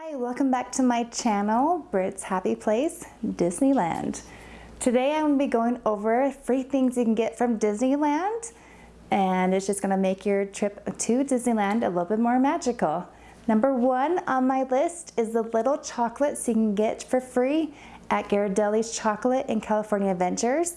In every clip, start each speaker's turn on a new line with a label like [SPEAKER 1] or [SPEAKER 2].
[SPEAKER 1] Hi, welcome back to my channel, Brit's Happy Place, Disneyland. Today I'm going to be going over free things you can get from Disneyland and it's just going to make your trip to Disneyland a little bit more magical. Number one on my list is the little chocolates you can get for free at Ghirardelli's Chocolate in California Adventures.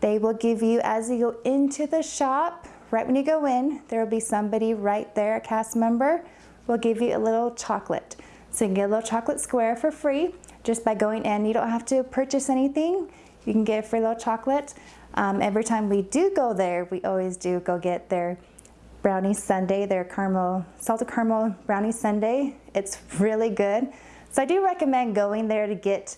[SPEAKER 1] They will give you, as you go into the shop, right when you go in, there will be somebody right there, a cast member, will give you a little chocolate. So you can get a little chocolate square for free just by going in. You don't have to purchase anything. You can get a free little chocolate. Um, every time we do go there, we always do go get their brownie sundae, their caramel, salted caramel brownie sundae. It's really good. So I do recommend going there to get,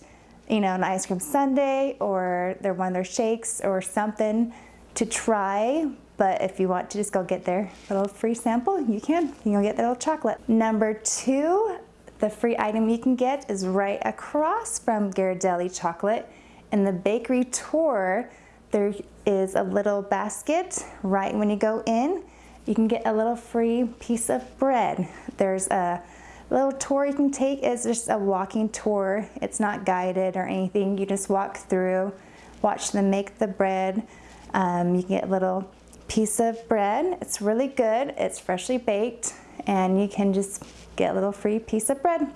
[SPEAKER 1] you know, an ice cream sundae or their one of their shakes or something to try. But if you want to just go get their little free sample, you can. You can get the little chocolate. Number two, the free item you can get is right across from Ghirardelli Chocolate. In the bakery tour, there is a little basket right when you go in. You can get a little free piece of bread. There's a little tour you can take. It's just a walking tour. It's not guided or anything. You just walk through, watch them make the bread. Um, you get a little piece of bread. It's really good. It's freshly baked and you can just get a little free piece of bread.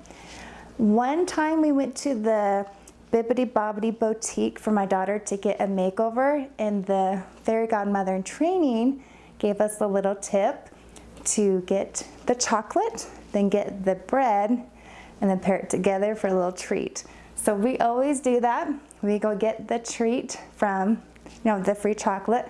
[SPEAKER 1] One time we went to the Bibbidi Bobbidi Boutique for my daughter to get a makeover and the fairy godmother in training gave us a little tip to get the chocolate, then get the bread, and then pair it together for a little treat. So we always do that. We go get the treat from, you know, the free chocolate,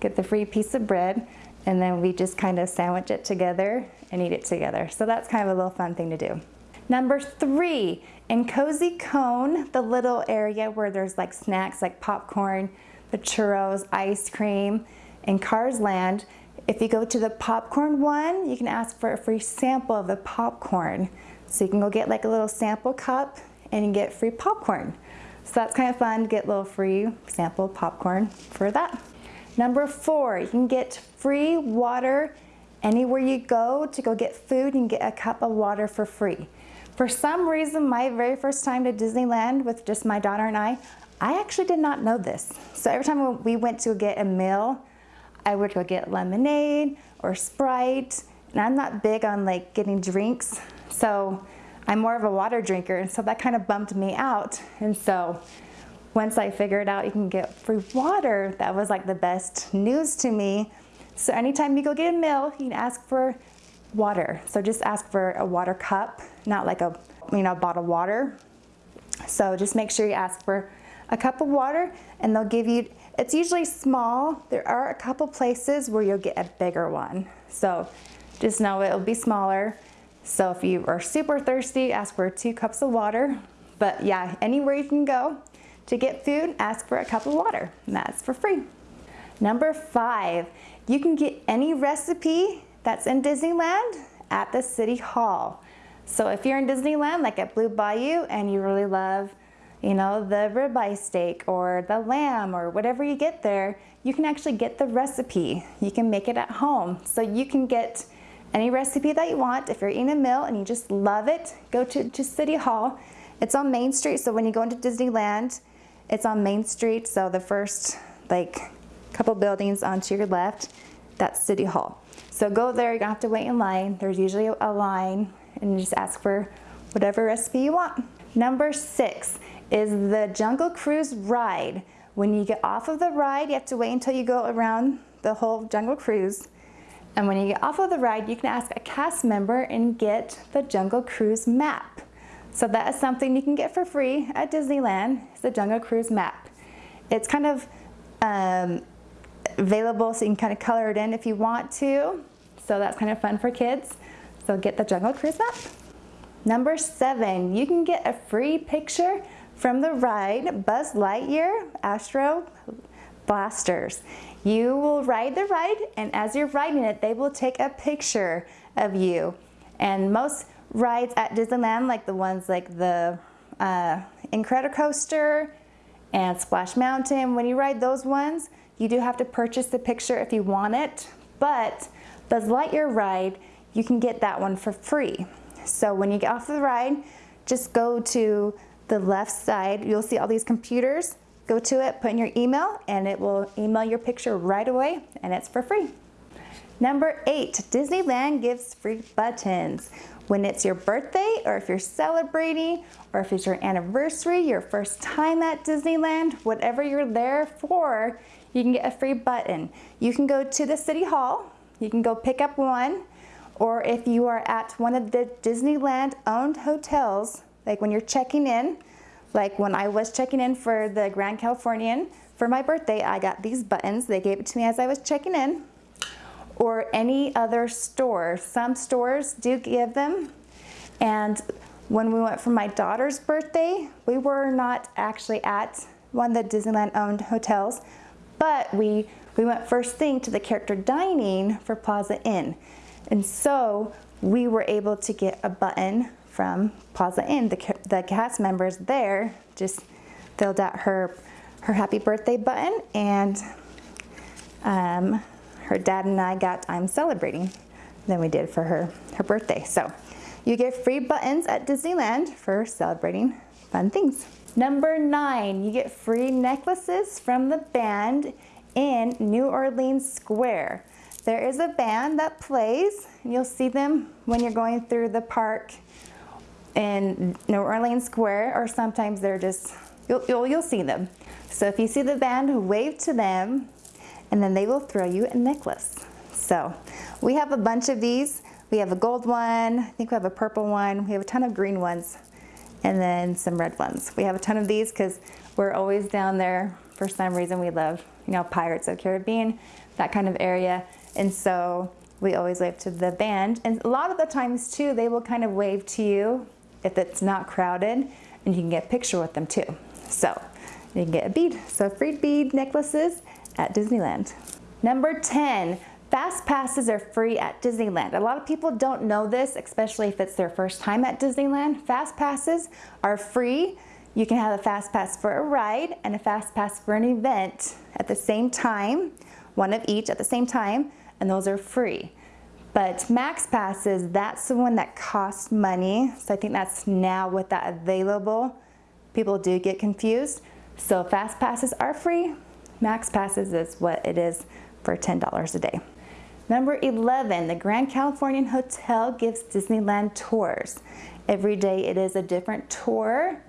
[SPEAKER 1] get the free piece of bread, and then we just kind of sandwich it together and eat it together. So that's kind of a little fun thing to do. Number three, in Cozy Cone, the little area where there's like snacks like popcorn, the churros, ice cream, in Cars Land, if you go to the popcorn one, you can ask for a free sample of the popcorn. So you can go get like a little sample cup and get free popcorn. So that's kind of fun to get a little free sample popcorn for that. Number four, you can get free water anywhere you go to go get food and get a cup of water for free. For some reason, my very first time to Disneyland with just my daughter and I, I actually did not know this. So every time we went to get a meal, I would go get lemonade or Sprite. And I'm not big on like getting drinks. So I'm more of a water drinker. And so that kind of bumped me out. And so once I figured out you can get free water, that was like the best news to me. So anytime you go get a meal, you can ask for water. So just ask for a water cup, not like a you know bottled water. So just make sure you ask for a cup of water and they'll give you, it's usually small. There are a couple places where you'll get a bigger one. So just know it'll be smaller. So if you are super thirsty, ask for two cups of water. But yeah, anywhere you can go, to get food, ask for a cup of water, and that's for free. Number five, you can get any recipe that's in Disneyland at the City Hall. So if you're in Disneyland, like at Blue Bayou, and you really love, you know, the ribeye steak or the lamb or whatever you get there, you can actually get the recipe. You can make it at home. So you can get any recipe that you want. If you're eating a meal and you just love it, go to, to City Hall. It's on Main Street, so when you go into Disneyland, it's on Main Street, so the first like couple buildings onto your left, that's City Hall. So go there, you don't have to wait in line. There's usually a line and you just ask for whatever recipe you want. Number six is the Jungle Cruise ride. When you get off of the ride, you have to wait until you go around the whole Jungle Cruise. And when you get off of the ride, you can ask a cast member and get the Jungle Cruise map. So that is something you can get for free at Disneyland, it's the Jungle Cruise map. It's kind of um, available so you can kind of color it in if you want to. So that's kind of fun for kids. So get the Jungle Cruise map. Number seven, you can get a free picture from the ride Buzz Lightyear Astro Blasters. You will ride the ride and as you're riding it, they will take a picture of you. And most rides at Disneyland, like the ones like the uh, Incredicoaster and Splash Mountain, when you ride those ones, you do have to purchase the picture if you want it, but Buzz Lightyear ride, you can get that one for free. So when you get off the ride, just go to the left side. You'll see all these computers. Go to it, put in your email, and it will email your picture right away, and it's for free. Number eight, Disneyland gives free buttons. When it's your birthday, or if you're celebrating, or if it's your anniversary, your first time at Disneyland, whatever you're there for, you can get a free button. You can go to the City Hall, you can go pick up one, or if you are at one of the Disneyland owned hotels, like when you're checking in, like when I was checking in for the Grand Californian for my birthday, I got these buttons. They gave it to me as I was checking in. Or any other store. Some stores do give them. And when we went for my daughter's birthday, we were not actually at one of the Disneyland owned hotels, but we, we went first thing to the character dining for Plaza Inn. And so we were able to get a button from Plaza Inn. The, the cast members there just filled out her, her happy birthday button and um, her dad and I got I'm celebrating than we did for her, her birthday. So you get free buttons at Disneyland for celebrating fun things. Number nine, you get free necklaces from the band in New Orleans Square. There is a band that plays, and you'll see them when you're going through the park in New Orleans Square, or sometimes they're just, you'll, you'll, you'll see them. So if you see the band, wave to them, and then they will throw you a necklace. So we have a bunch of these. We have a gold one, I think we have a purple one, we have a ton of green ones, and then some red ones. We have a ton of these because we're always down there. For some reason we love, you know, Pirates of Caribbean, that kind of area. And so we always wave to the band. And a lot of the times too, they will kind of wave to you if it's not crowded and you can get a picture with them too. So you can get a bead. So free bead necklaces at Disneyland. Number 10, Fast passes are free at Disneyland. A lot of people don't know this, especially if it's their first time at Disneyland. Fast passes are free. You can have a fast pass for a ride and a fast pass for an event at the same time, one of each at the same time, and those are free. But max passes, that's the one that costs money. So I think that's now with that available. People do get confused. So fast passes are free. Max passes is what it is for $10 a day. Number 11, the Grand Californian Hotel gives Disneyland tours. Every day it is a different tour.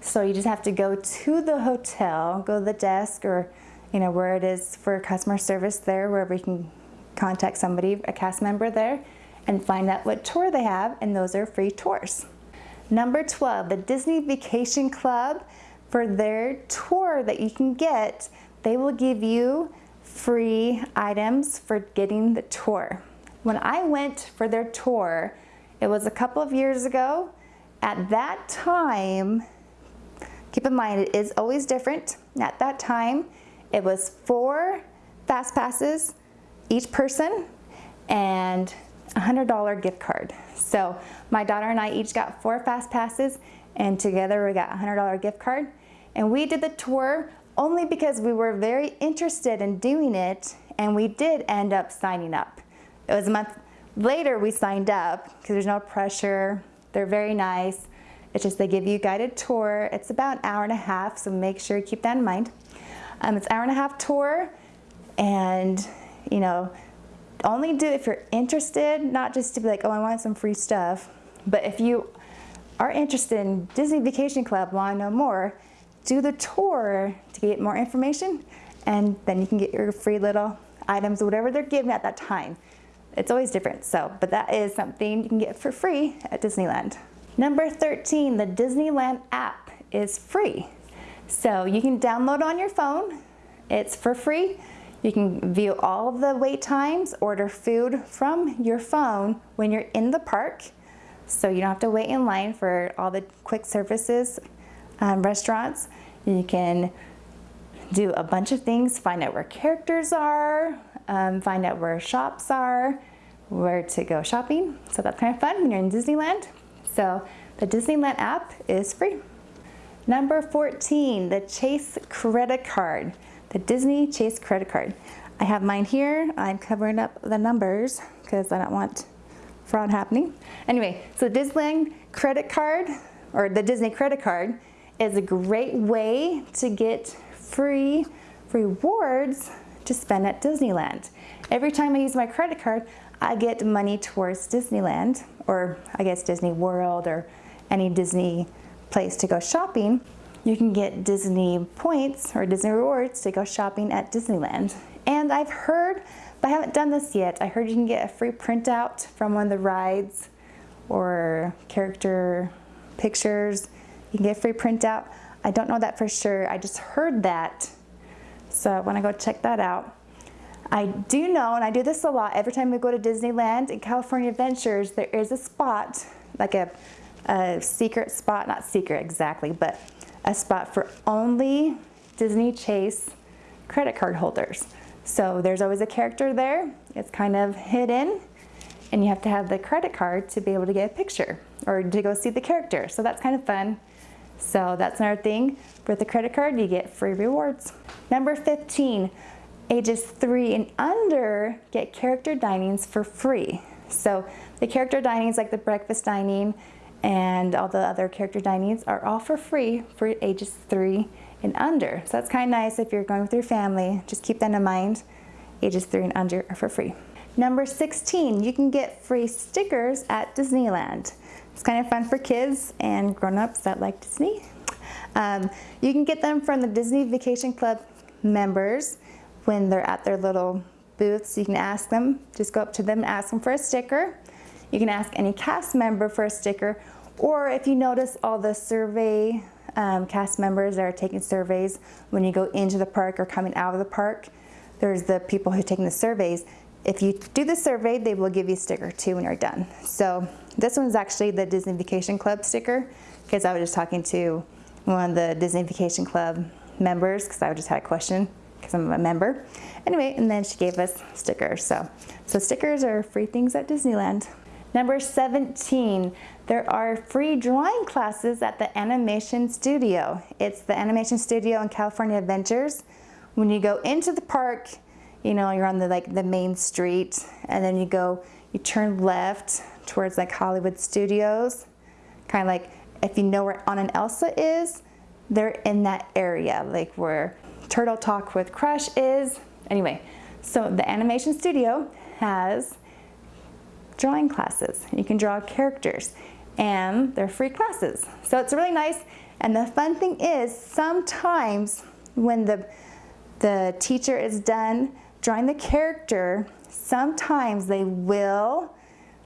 [SPEAKER 1] So you just have to go to the hotel, go to the desk or you know where it is for customer service there, wherever you can contact somebody, a cast member there, and find out what tour they have, and those are free tours. Number 12, the Disney Vacation Club, for their tour that you can get, they will give you free items for getting the tour. When I went for their tour, it was a couple of years ago. At that time, keep in mind it is always different. At that time, it was four fast passes each person and a $100 gift card. So my daughter and I each got four fast passes and together we got a $100 gift card. And we did the tour only because we were very interested in doing it and we did end up signing up. It was a month later we signed up because there's no pressure. They're very nice. It's just they give you a guided tour. It's about an hour and a half, so make sure you keep that in mind. Um, it's an hour and a half tour and you know, only do if you're interested, not just to be like, oh, I want some free stuff. But if you are interested in Disney Vacation Club, want to know more, do the tour to get more information, and then you can get your free little items, whatever they're giving at that time. It's always different, so, but that is something you can get for free at Disneyland. Number 13, the Disneyland app is free. So you can download on your phone. It's for free. You can view all of the wait times, order food from your phone when you're in the park. So you don't have to wait in line for all the quick services um, restaurants. You can do a bunch of things, find out where characters are, um, find out where shops are, where to go shopping. So that's kind of fun when you're in Disneyland. So the Disneyland app is free. Number 14, the Chase credit card the Disney Chase credit card. I have mine here. I'm covering up the numbers because I don't want fraud happening. Anyway, so Disneyland credit card or the Disney credit card is a great way to get free rewards to spend at Disneyland. Every time I use my credit card, I get money towards Disneyland or I guess Disney World or any Disney place to go shopping. You can get Disney points or Disney rewards to go shopping at Disneyland. And I've heard, but I haven't done this yet, I heard you can get a free printout from one of the rides or character pictures. You can get a free printout. I don't know that for sure. I just heard that. So I want to go check that out. I do know, and I do this a lot, every time we go to Disneyland and California Adventures, there is a spot, like a, a secret spot, not secret exactly, but a spot for only Disney Chase credit card holders. So there's always a character there. It's kind of hidden and you have to have the credit card to be able to get a picture or to go see the character. So that's kind of fun. So that's another thing. With the credit card, you get free rewards. Number 15, ages three and under get character dinings for free. So the character dinings like the breakfast dining and all the other character dinings are all for free for ages three and under. So that's kind of nice if you're going with your family. Just keep that in mind. Ages three and under are for free. Number 16, you can get free stickers at Disneyland. It's kind of fun for kids and grown-ups that like Disney. Um, you can get them from the Disney Vacation Club members when they're at their little booths. You can ask them, just go up to them and ask them for a sticker. You can ask any cast member for a sticker, or if you notice all the survey um, cast members that are taking surveys when you go into the park or coming out of the park, there's the people who are taking the surveys. If you do the survey, they will give you a sticker too when you're done. So this one's actually the Disney Vacation Club sticker because I was just talking to one of the Disney Vacation Club members because I just had a question because I'm a member. Anyway, and then she gave us stickers. So, so stickers are free things at Disneyland. Number 17, there are free drawing classes at the Animation Studio. It's the Animation Studio in California Adventures. When you go into the park, you know, you're on the like the main street and then you go, you turn left towards like Hollywood Studios. Kind of like if you know where Anna and Elsa is, they're in that area, like where Turtle Talk with Crush is. Anyway, so the Animation Studio has drawing classes. You can draw characters and they're free classes. So it's really nice. And the fun thing is sometimes when the, the teacher is done drawing the character, sometimes they will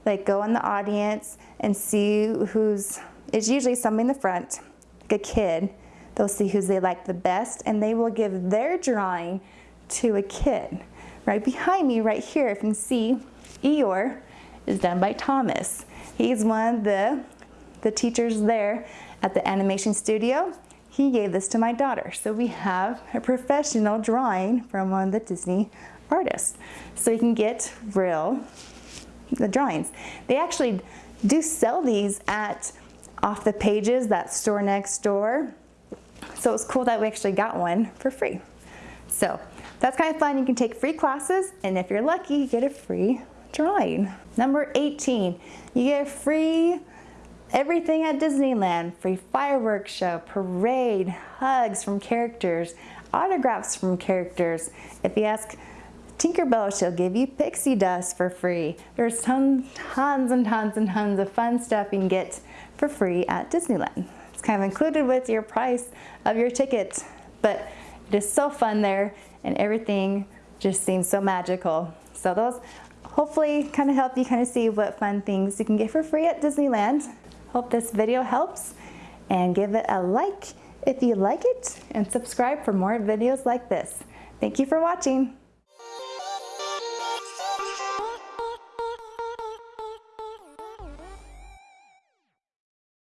[SPEAKER 1] like go in the audience and see who's, it's usually somebody in the front, like a kid. They'll see who they like the best and they will give their drawing to a kid. Right behind me, right here, if you can see, Eeyore is done by Thomas. He's one of the, the teachers there at the animation studio. He gave this to my daughter. So we have a professional drawing from one of the Disney artists. So you can get real the drawings. They actually do sell these at off the pages, that store next door. So it's cool that we actually got one for free. So that's kind of fun. You can take free classes and if you're lucky, you get a free drawing. Number 18, you get free everything at Disneyland. Free fireworks show, parade, hugs from characters, autographs from characters. If you ask Tinkerbell, she'll give you pixie dust for free. There's tons, tons and tons and tons of fun stuff you can get for free at Disneyland. It's kind of included with your price of your ticket, but it is so fun there and everything just seems so magical. So those hopefully kind of help you kind of see what fun things you can get for free at Disneyland. Hope this video helps and give it a like if you like it and subscribe for more videos like this. Thank you for watching.